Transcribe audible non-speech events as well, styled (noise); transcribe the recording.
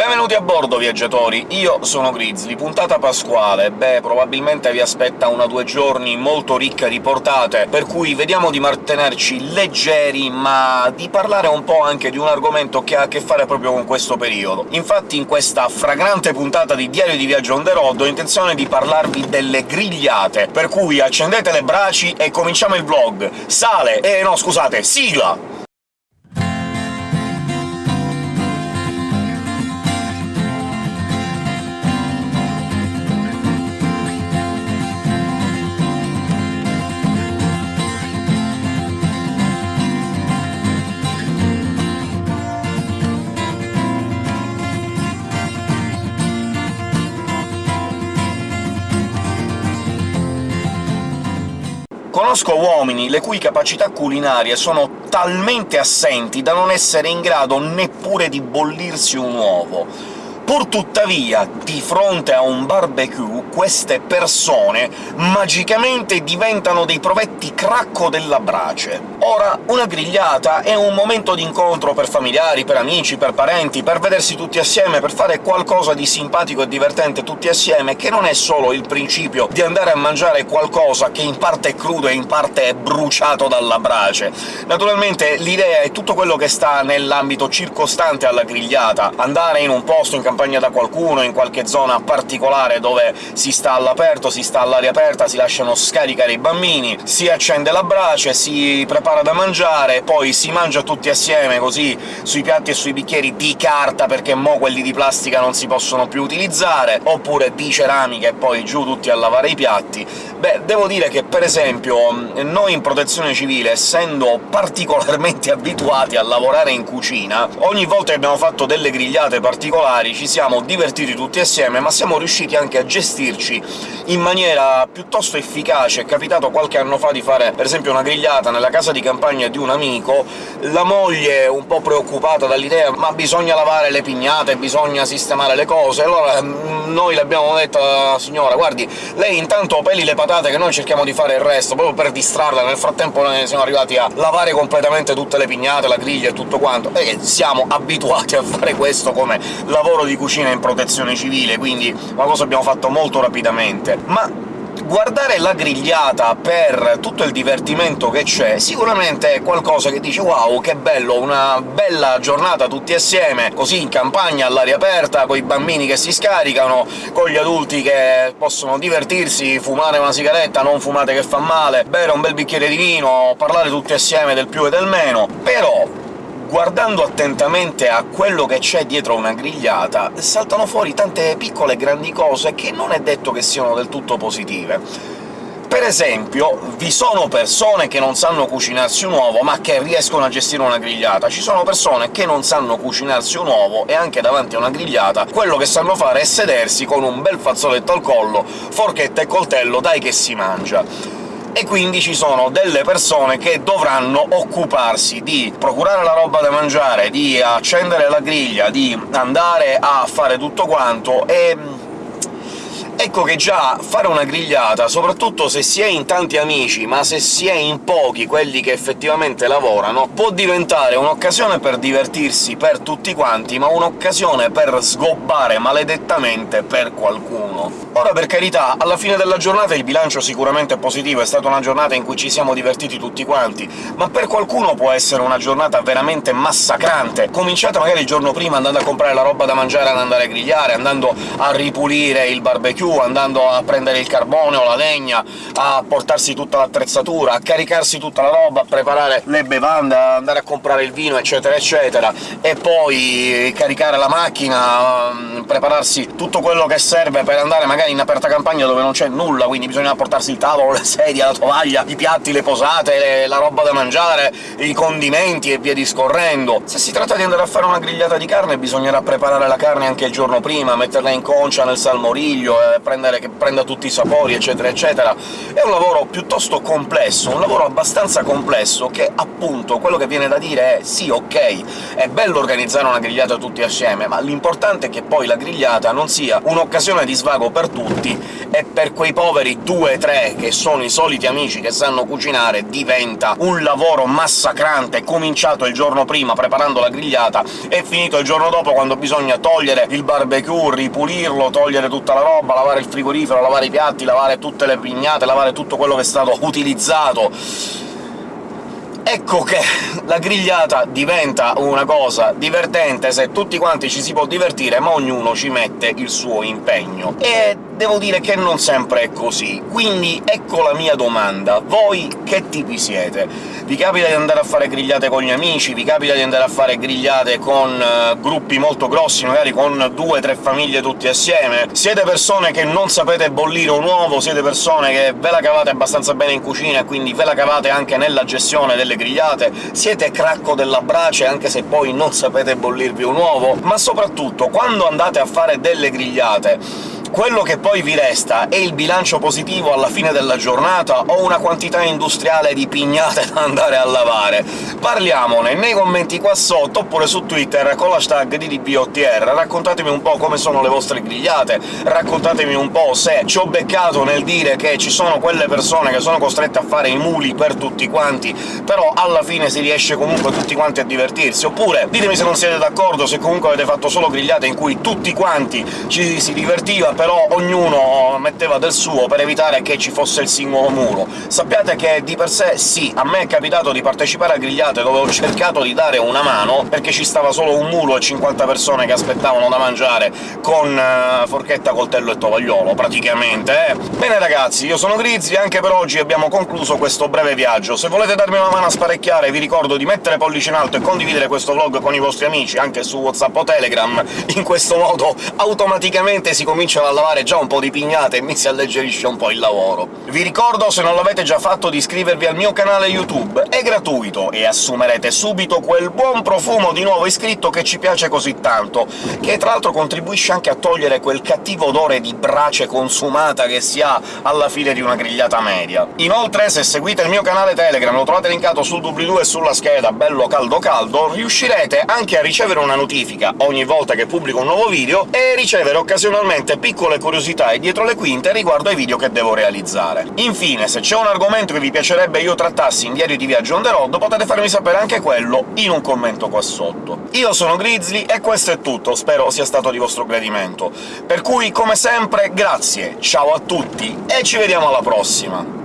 Benvenuti a bordo, viaggiatori! Io sono Grizzly, puntata pasquale. Beh, probabilmente vi aspetta una due giorni molto ricca di portate, per cui vediamo di mantenerci leggeri, ma di parlare un po' anche di un argomento che ha a che fare proprio con questo periodo. Infatti in questa fragrante puntata di Diario di Viaggio on the road ho intenzione di parlarvi delle grigliate, per cui accendete le braci e cominciamo il vlog! Sale! Eh no, scusate, sigla! Conosco uomini le cui capacità culinarie sono talmente assenti da non essere in grado neppure di bollirsi un uovo. Pur tuttavia, di fronte a un barbecue, queste persone magicamente diventano dei provetti cracco della brace. Ora, una grigliata è un momento d'incontro per familiari, per amici, per parenti, per vedersi tutti assieme, per fare qualcosa di simpatico e divertente tutti assieme, che non è solo il principio di andare a mangiare qualcosa che in parte è crudo e in parte è bruciato dalla brace. Naturalmente l'idea è tutto quello che sta nell'ambito circostante alla grigliata, andare in un posto in campagna accompagna da qualcuno in qualche zona particolare dove si sta all'aperto, si sta all'aria aperta, si lasciano scaricare i bambini, si accende la brace, si prepara da mangiare, poi si mangia tutti assieme, così sui piatti e sui bicchieri di carta, perché mo quelli di plastica non si possono più utilizzare, oppure di ceramica e poi giù tutti a lavare i piatti. Beh, devo dire che, per esempio, noi in Protezione Civile, essendo particolarmente (laughs) abituati a lavorare in cucina, ogni volta che abbiamo fatto delle grigliate particolari ci siamo divertiti tutti assieme, ma siamo riusciti anche a gestirci in maniera piuttosto efficace. È capitato qualche anno fa di fare, per esempio, una grigliata nella casa di campagna di un amico, la moglie un po' preoccupata dall'idea «ma bisogna lavare le pignate, bisogna sistemare le cose», allora mm, noi le abbiamo detto alla signora «guardi, lei intanto peli le patate che noi cerchiamo di fare il resto», proprio per distrarla. Nel frattempo noi siamo arrivati a lavare completamente tutte le pignate, la griglia e tutto quanto, e siamo abituati a fare questo come lavoro di cucina in protezione civile, quindi una cosa abbiamo fatto molto rapidamente. Ma guardare la grigliata per tutto il divertimento che c'è sicuramente è qualcosa che dice «Wow, che bello, una bella giornata tutti assieme, così in campagna, all'aria aperta, coi bambini che si scaricano, con gli adulti che possono divertirsi, fumare una sigaretta, non fumate che fa male, bere un bel bicchiere di vino, parlare tutti assieme del più e del meno», però guardando attentamente a quello che c'è dietro una grigliata, saltano fuori tante piccole e grandi cose che non è detto che siano del tutto positive. Per esempio, vi sono persone che non sanno cucinarsi un uovo, ma che riescono a gestire una grigliata. Ci sono persone che non sanno cucinarsi un uovo, e anche davanti a una grigliata quello che sanno fare è sedersi con un bel fazzoletto al collo, forchetta e coltello, dai che si mangia e quindi ci sono delle persone che dovranno occuparsi di procurare la roba da mangiare, di accendere la griglia, di andare a fare tutto quanto, e Ecco che già fare una grigliata, soprattutto se si è in tanti amici, ma se si è in pochi quelli che effettivamente lavorano, può diventare un'occasione per divertirsi per tutti quanti, ma un'occasione per sgobbare maledettamente per qualcuno. Ora, per carità, alla fine della giornata il bilancio sicuramente è positivo, è stata una giornata in cui ci siamo divertiti tutti quanti, ma per qualcuno può essere una giornata veramente massacrante. Cominciate magari il giorno prima andando a comprare la roba da mangiare, ad andare a grigliare, andando a ripulire il barbecue, andando a prendere il carbone o la legna, a portarsi tutta l'attrezzatura, a caricarsi tutta la roba, a preparare le bevande, a andare a comprare il vino, eccetera eccetera, e poi caricare la macchina, mm, prepararsi tutto quello che serve per andare magari in aperta campagna dove non c'è nulla, quindi bisogna portarsi il tavolo, le sedie, la tovaglia, i piatti, le posate, la roba da mangiare, i condimenti e via discorrendo. Se si tratta di andare a fare una grigliata di carne bisognerà preparare la carne anche il giorno prima, metterla in concia nel salmoriglio, prendere, che prenda tutti i sapori, eccetera eccetera. È un lavoro piuttosto complesso, un lavoro abbastanza complesso, che appunto quello che viene da dire è «sì, ok, è bello organizzare una grigliata tutti assieme, ma l'importante è che poi la grigliata non sia un'occasione di svago per tutti, e per quei poveri due tre che sono i soliti amici che sanno cucinare diventa un lavoro massacrante, cominciato il giorno prima preparando la grigliata e finito il giorno dopo quando bisogna togliere il barbecue, ripulirlo, togliere tutta la roba, lavare il frigorifero, lavare i piatti, lavare tutte le pignate, lavare tutto quello che è stato utilizzato Ecco che la grigliata diventa una cosa divertente se tutti quanti ci si può divertire, ma ognuno ci mette il suo impegno. E devo dire che non sempre è così. Quindi ecco la mia domanda. Voi che tipi siete? Vi capita di andare a fare grigliate con gli amici? Vi capita di andare a fare grigliate con uh, gruppi molto grossi, magari con due o tre famiglie tutti assieme? Siete persone che non sapete bollire un uovo? Siete persone che ve la cavate abbastanza bene in cucina e quindi ve la cavate anche nella gestione delle grigliate? Siete cracco della brace anche se poi non sapete bollirvi un uovo? Ma soprattutto, quando andate a fare delle grigliate, quello che poi vi resta è il bilancio positivo alla fine della giornata o una quantità industriale di pignate (laughs) da andare a lavare? Parliamone nei commenti qua sotto, oppure su Twitter con l'hashtag DDPOTR, raccontatemi un po' come sono le vostre grigliate, raccontatemi un po' se ci ho beccato nel dire che ci sono quelle persone che sono costrette a fare i muli per tutti quanti, però alla fine si riesce comunque tutti quanti a divertirsi, oppure ditemi se non siete d'accordo, se comunque avete fatto solo grigliate in cui tutti quanti ci si divertiva però ognuno metteva del suo per evitare che ci fosse il singolo muro. Sappiate che di per sé sì, a me è capitato di partecipare a grigliate dove ho cercato di dare una mano, perché ci stava solo un mulo e 50 persone che aspettavano da mangiare con uh, forchetta, coltello e tovagliolo, praticamente, eh? Bene ragazzi, io sono Grizzly, anche per oggi abbiamo concluso questo breve viaggio. Se volete darmi una mano a sparecchiare vi ricordo di mettere pollice in alto e condividere questo vlog con i vostri amici, anche su WhatsApp o Telegram, in questo modo automaticamente si comincia a a lavare già un po' di pignate e mi si alleggerisce un po' il lavoro. Vi ricordo, se non l'avete già fatto, di iscrivervi al mio canale YouTube, è gratuito, e assumerete subito quel buon profumo di nuovo iscritto che ci piace così tanto, che tra l'altro contribuisce anche a togliere quel cattivo odore di brace consumata che si ha alla fine di una grigliata media. Inoltre, se seguite il mio canale Telegram, lo trovate linkato sul doobly-doo e sulla scheda, bello caldo caldo, riuscirete anche a ricevere una notifica ogni volta che pubblico un nuovo video, e ricevere occasionalmente piccoli piccole curiosità e dietro le quinte riguardo ai video che devo realizzare. Infine, se c'è un argomento che vi piacerebbe io trattassi in Diario di Viaggio on the road, potete farmi sapere anche quello in un commento qua sotto. Io sono Grizzly e questo è tutto, spero sia stato di vostro gradimento. Per cui, come sempre, grazie, ciao a tutti e ci vediamo alla prossima!